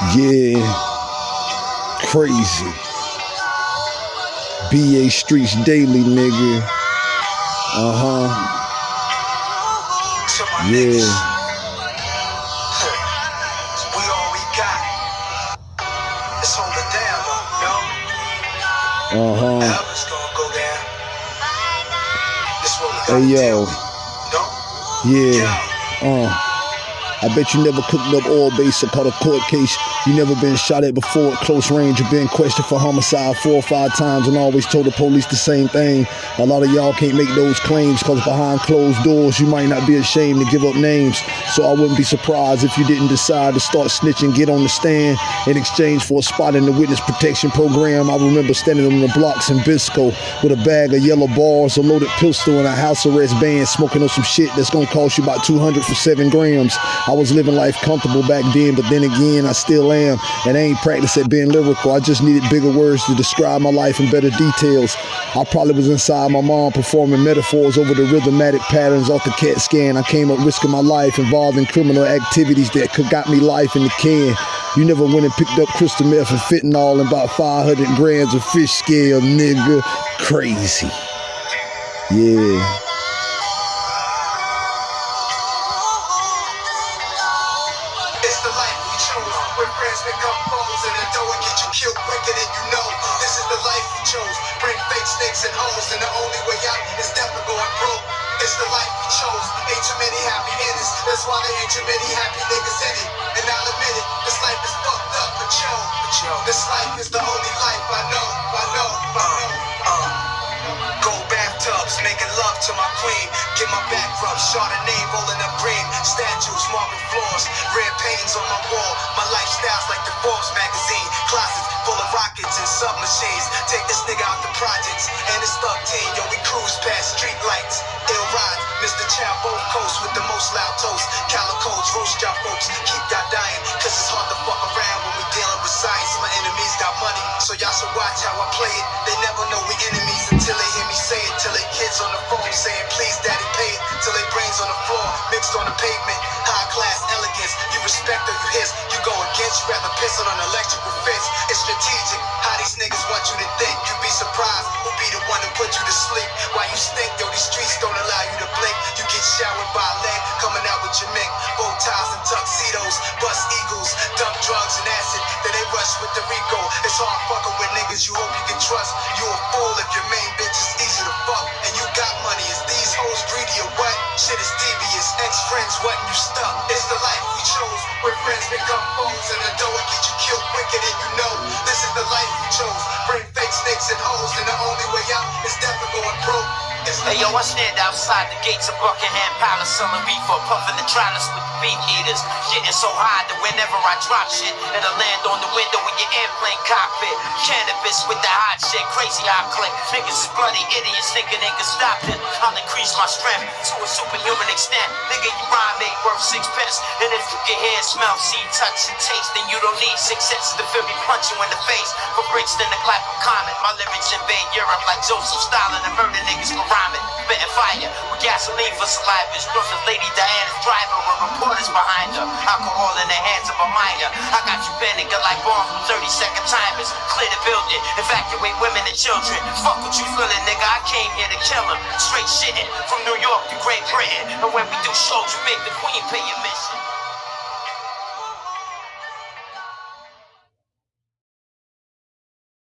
Yeah, crazy. BA Streets Daily, nigga. Uh huh. Yeah. We all we got. Let's hold it down, though, Uh huh. yo. Elvis gonna go down. This what we Hey yo. Yeah. Uh. I bet you never cooked up oil base or caught a court case. You never been shot at before at close range or been questioned for homicide four or five times and always told the police the same thing. A lot of y'all can't make those claims because behind closed doors you might not be ashamed to give up names. So I wouldn't be surprised if you didn't decide to start snitching, get on the stand in exchange for a spot in the witness protection program. I remember standing on the blocks in Bisco with a bag of yellow bars, a loaded pistol, and a house arrest band smoking on some shit that's gonna cost you about 200 for seven grams. I was living life comfortable back then, but then again, I still am. And I ain't practiced at being lyrical. I just needed bigger words to describe my life in better details. I probably was inside my mom performing metaphors over the rhythmatic patterns off the CAT scan. I came up risking my life involved in criminal activities that could got me life in the can. You never went and picked up crystal meth and fentanyl and about 500 grams of fish scale, nigga. Crazy. Yeah. Friends become foes and the door will get you killed quicker than you know. This is the life we chose. Bring fake snakes and hoes, and the only way out is definitely going broke. It's the life we chose. Ain't too many happy endings. That's why there ain't too many happy niggas in it. And I'll admit it, this life is fucked up, but yo, but yo, this life is the only life I know. I know. I know. Rockets and submachines. Take this nigga out the projects and it's thug team. Yo, we cruise past street lights. Ill ride, Mr. Both coast with the most loud toast. Calicos, roast y'all folks, keep y'all dying. Cause it's hard to fuck around when we dealing with science. My enemies got money, so y'all should watch how I play it. They never know we enemies until they hear me say it. Till they kids on the phone saying, please daddy pay it. Till they brains on the floor, mixed on the pavement. High class elegance, you respect or you hiss. You go against, you rather piss on an electrical fence. Where friends become foes. And the door get you killed quicker than you know. This is the life we chose. Bring fake snakes and hoes, and the only way out is definitely going broke. Hey yo, I stand outside the gates of Buckingham Palace selling reefer, puffing the to split the beef eaters. Getting so high that whenever I drop shit, it'll land on the window in your airplane cockpit. Cannabis with the hot shit, crazy I click. Niggas is bloody idiots thinking they can stop it. I'll increase my strength to a superhuman extent. Nigga, you rhyme ain't worth six pence. And if you can hear, smell, see, touch, and taste, then you don't need six senses to feel me punch you in the face. For breaks, then the clap of common. My lyrics invade Europe like Joseph Stalin and murder niggas for rhyming. Spitting fire with gasoline for saliva. Struggling Lady Diana's driver with behind her. Alcohol in the hands of a minor. I got you panicking like bombs from 30 second timers. Clear the building, evacuate women and children. Fuck what you feeling, nigga. I came here to kill 'em. Straight shitting from New York to Great Britain. And when we do shows, you make the queen pay your mission.